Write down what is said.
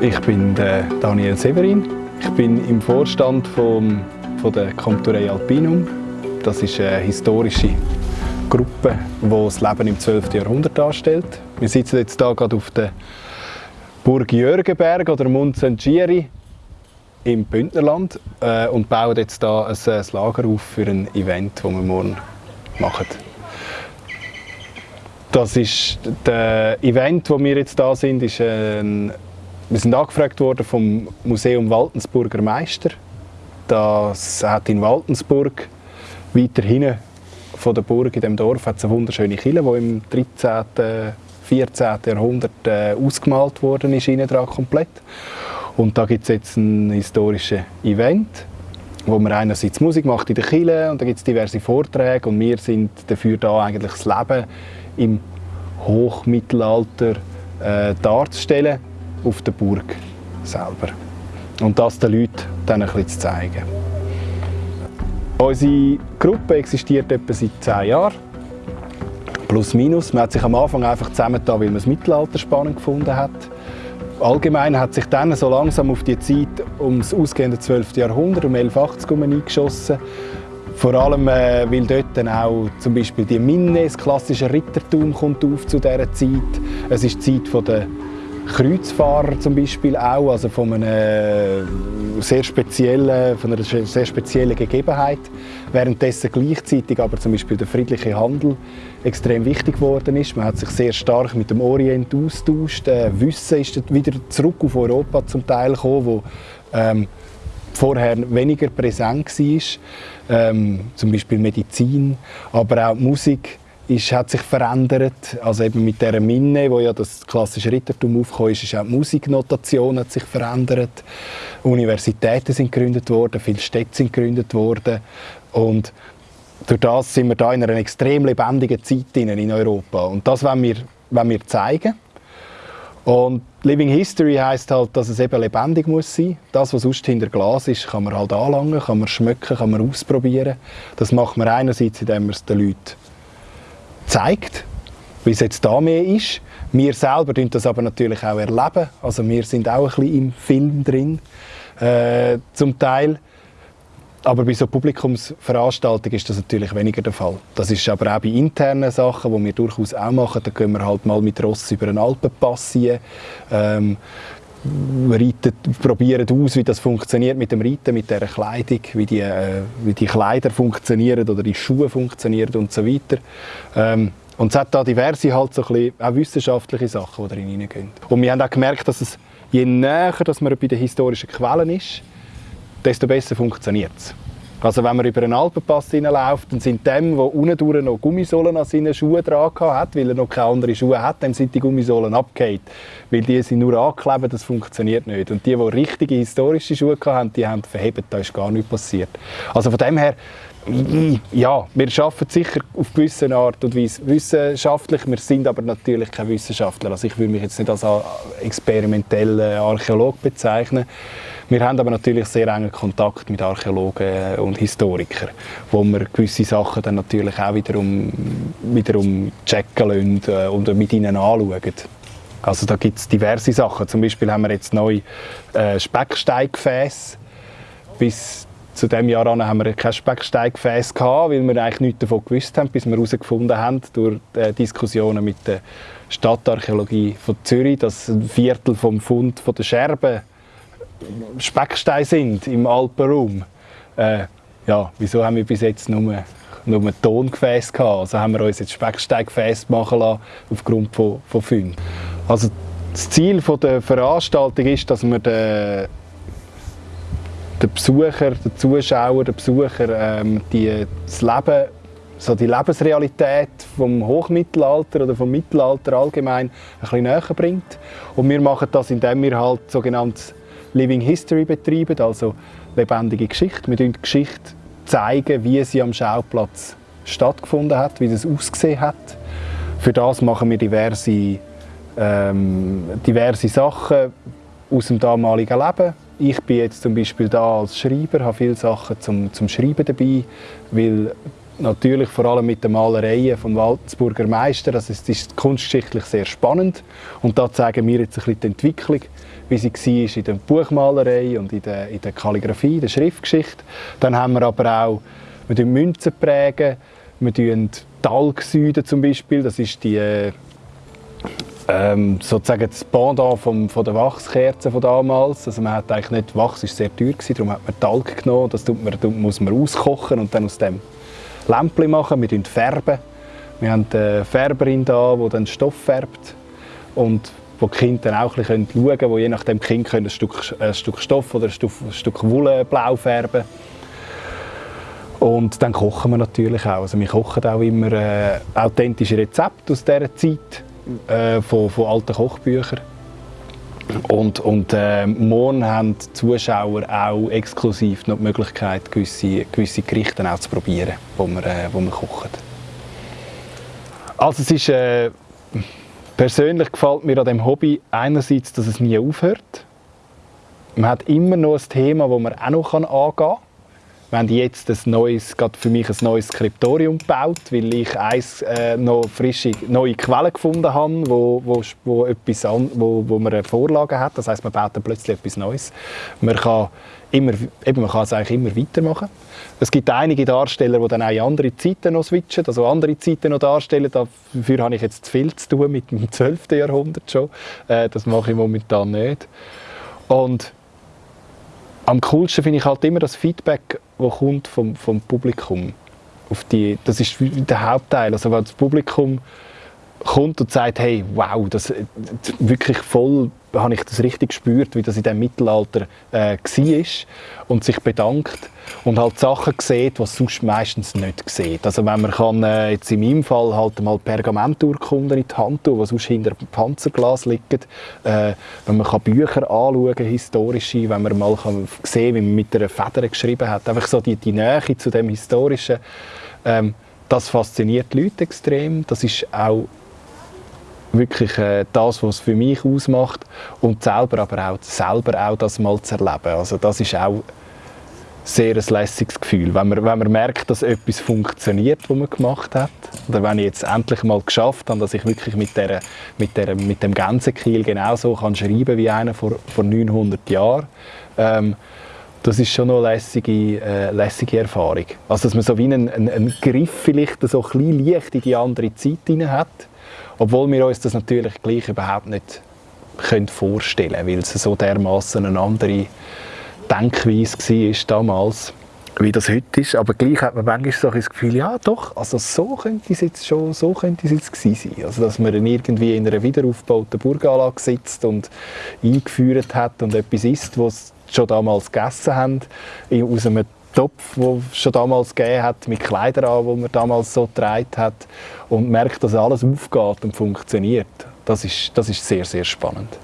Ich bin Daniel Severin. Ich bin im Vorstand vom, von der Comturei Alpinum. Das ist eine historische Gruppe, die das Leben im 12. Jahrhundert darstellt. Wir sitzen jetzt hier gerade auf der Burg Jürgenberg oder Montsengiri im Bündnerland äh, und bauen jetzt hier ein, ein Lager auf für ein Event, das wir morgen machen. Das ist das Event, wo wir jetzt da sind, ist ein wir sind angefragt worden vom Museum Waltensburger Meister. Das hat in Waltensburg weiter hinten von der Burg in dem Dorf hat eine wunderschöne Kille, die im 13. 14. Jahrhundert äh, ausgemalt worden ist, innen dran komplett. Und da gibt es jetzt ein historisches Event, wo man einerseits Musik macht in der Kille und da gibt es diverse Vorträge und wir sind dafür da eigentlich das Leben im Hochmittelalter äh, darzustellen auf der Burg selber. Und das den Leuten dann ein bisschen zu zeigen. Unsere Gruppe existiert etwa seit zehn Jahren. Plus minus. Man hat sich am Anfang einfach zusammengetan, weil man das Mittelalter spannend gefunden hat. Allgemein hat sich dann so langsam auf die Zeit um das ausgehende 12. Jahrhundert, um 1180 herum eingeschossen. Vor allem, äh, weil dort dann auch zum Beispiel die Minne, das klassische Rittertum, kommt auf zu dieser Zeit. Es ist die Zeit der Kreuzfahrer zum Beispiel auch, also von, einem sehr speziellen, von einer sehr speziellen Gegebenheit. Währenddessen gleichzeitig aber zum Beispiel der friedliche Handel extrem wichtig geworden ist. Man hat sich sehr stark mit dem Orient austauscht. Äh, Wissen ist wieder zurück auf Europa zum Teil gekommen, wo ähm, vorher weniger präsent war. Ähm, zum Beispiel Medizin, aber auch Musik ist, hat sich verändert. Also eben mit der Minne, wo ja das klassische Rittertum aufgekommen ist, ist auch die Musiknotation hat sich verändert. Universitäten sind gegründet worden, viele Städte sind gegründet worden und durch das sind wir da in einer extrem lebendigen Zeit in Europa und das wollen wir, wollen wir zeigen. Und Living History heißt halt, dass es eben lebendig muss sein. Das, was sonst hinter Glas ist, kann man halt anlangen, kann man schmecken, kann man ausprobieren. Das macht man einerseits, indem man es den Leuten zeigt, wie es jetzt da mehr ist. Wir selber erleben das aber natürlich auch. erleben. Also wir sind auch ein bisschen im Film drin, äh, zum Teil. Aber bei so Publikumsveranstaltungen ist das natürlich weniger der Fall. Das ist aber auch bei internen Sachen, die wir durchaus auch machen. Da können wir halt mal mit Ross über einen Alpenpass ziehen. Ähm, reiten, probieren aus, wie das funktioniert mit dem Reiten, mit der Kleidung, wie die, äh, wie die Kleider funktionieren oder die Schuhe funktionieren und so weiter. Ähm, und es hat da diverse halt so bisschen, auch wissenschaftliche Sachen, die da hineingehen. Und wir haben auch gemerkt, dass es, je näher dass man bei den historischen Quellen ist, desto besser funktioniert es. Also wenn man über einen Alpenpass hineinläuft, dann sind dem, der unten noch Gummisohlen an seinen Schuhen dran hat, weil er noch keine anderen Schuhe hat, dem sind die Gummisohlen abgehakt. Weil die sind nur angeklebt, das funktioniert nicht. Und die, die richtige historische Schuhe hatten, die haben verhebt, da ist gar nichts passiert. Also von dem her, ja, wir arbeiten sicher auf gewisse Art und Weise wissenschaftlich, wir sind aber natürlich keine Wissenschaftler. Also ich würde mich jetzt nicht als experimenteller Archäolog bezeichnen. Wir haben aber natürlich sehr engen Kontakt mit Archäologen und Historikern, wo wir gewisse Sachen dann natürlich auch wiederum, wiederum checken lassen äh, und mit ihnen anschauen. Also da gibt es diverse Sachen. Zum Beispiel haben wir jetzt neu äh. Bis zu dem Jahr haben wir kein Specksteigfäß gehabt, weil wir eigentlich nichts davon gewusst haben, bis wir herausgefunden haben durch äh, Diskussionen mit der Stadtarchäologie von Zürich, dass ein Viertel vom Fund von der Scherben Specksteine sind im Alpenraum. Äh, ja, wieso haben wir bis jetzt nur, nur Tongefäße gehabt? Also haben wir uns jetzt Specksteingefäße machen lassen, aufgrund von, von Funden. Also das Ziel der Veranstaltung ist, dass wir den, den Besucher, den Zuschauer, den Besucher ähm, die, das Leben, so die Lebensrealität vom Hochmittelalter oder vom Mittelalter allgemein ein bisschen näher bringt. Und wir machen das, indem wir halt sogenanntes Living History betreiben, also lebendige Geschichte. Wir zeigen die Geschichte, zeigen, wie sie am Schauplatz stattgefunden hat, wie das ausgesehen hat. Für das machen wir diverse, ähm, diverse Sachen aus dem damaligen Leben. Ich bin jetzt zum Beispiel da als Schreiber, habe viele Sachen zum, zum Schreiben dabei, weil natürlich vor allem mit den Malereien vom Waldsburger Meister, das ist, ist kunstgeschichtlich sehr spannend und da zeigen wir jetzt ein bisschen die Entwicklung, wie sie war in der Buchmalerei und in der, in der Kalligrafie, in der Schriftgeschichte. Dann haben wir aber auch, wir Münzen prägen, wir tun Talgsüden zum Beispiel, das ist die ähm, sozusagen das Pendant vom, von der Wachskerze von damals. Also man hat eigentlich nicht, Wachs war sehr teuer, gewesen, darum hat man Talg genommen, das tut man, muss man auskochen und dann aus dem Lämpchen machen. Wir färben. Wir haben eine Färberin da, die dann Stoff färbt und wo die Kinder dann auch ein bisschen schauen können, wo je nachdem Kind ein Stück, ein Stück Stoff oder ein Stück, ein Stück Wolle blau färben und dann kochen wir natürlich auch. Also wir kochen auch immer äh, authentische Rezepte aus dieser Zeit äh, von, von alten Kochbüchern. Und, und äh, morgen haben die Zuschauer auch exklusiv noch die Möglichkeit, gewisse, gewisse Gerichte auch zu probieren, die wir, äh, wir kochen. Also es ist, äh, persönlich gefällt mir an dem Hobby einerseits, dass es nie aufhört. Man hat immer noch ein Thema, das man auch noch angehen kann wir haben jetzt ein neues, für mich ein neues Skriptorium gebaut, weil ich eins, äh, noch frische neue Quellen gefunden habe, wo, wo, wo, etwas an, wo, wo man eine Vorlage hat. Das heißt, man baut dann plötzlich etwas Neues. Man kann, immer, eben, man kann es eigentlich immer weitermachen. Es gibt einige Darsteller, die dann auch in andere Zeiten noch switchen, also andere Zeiten noch darstellen. Dafür habe ich jetzt zu viel zu tun mit dem 12. Jahrhundert schon. Äh, das mache ich momentan nicht. Und am coolsten finde ich halt immer das Feedback, das kommt vom, vom Publikum. Auf die, das ist der Hauptteil. Also wenn das Publikum kommt und sagt, hey, wow, das wirklich voll habe ich das richtig gespürt, wie das in dem Mittelalter äh, war und sich bedankt und halt Sachen sieht, die sonst meistens nicht sieht. Also wenn man kann, äh, jetzt in meinem Fall halt mal Pergamenturkunden in die Hand tun, die sonst hinter dem Panzerglas liegen, äh, wenn man kann Bücher anschauen, historische, wenn man mal kann sehen wie man mit einer Feder geschrieben hat, einfach so die, die Nähe zu dem Historischen, ähm, das fasziniert die Leute extrem. Das ist auch wirklich äh, das, was es für mich ausmacht und selber aber auch, selber auch das mal zu erleben. Also das ist auch sehr ein lässiges Gefühl, wenn man, wenn man merkt, dass etwas funktioniert, was man gemacht hat. Oder wenn ich jetzt endlich mal geschafft habe, dass ich wirklich mit, der, mit, der, mit dem Gänsekiel genauso kann schreiben wie einer vor, vor 900 Jahren. Ähm, das ist schon eine lässige, äh, lässige Erfahrung. Also dass man so wie einen, einen, einen Griff vielleicht so ein bisschen leicht in die andere Zeit hinein hat obwohl wir uns das natürlich gleich überhaupt nicht können vorstellen können, weil es so dermaßen eine andere Denkweise war damals, wie das heute ist. Aber gleich hat man manchmal so das Gefühl, ja doch, also so könnte es jetzt schon so könnte es jetzt gewesen sein. Also dass man irgendwie in einer wiederaufgebauten Burganlage sitzt und eingeführt hat und etwas isst, was schon damals gegessen haben, aus einem Topf, den es schon damals gegeben hat, mit Kleidern an, die man damals so getragen hat und merkt, dass alles aufgeht und funktioniert. Das ist, das ist sehr, sehr spannend.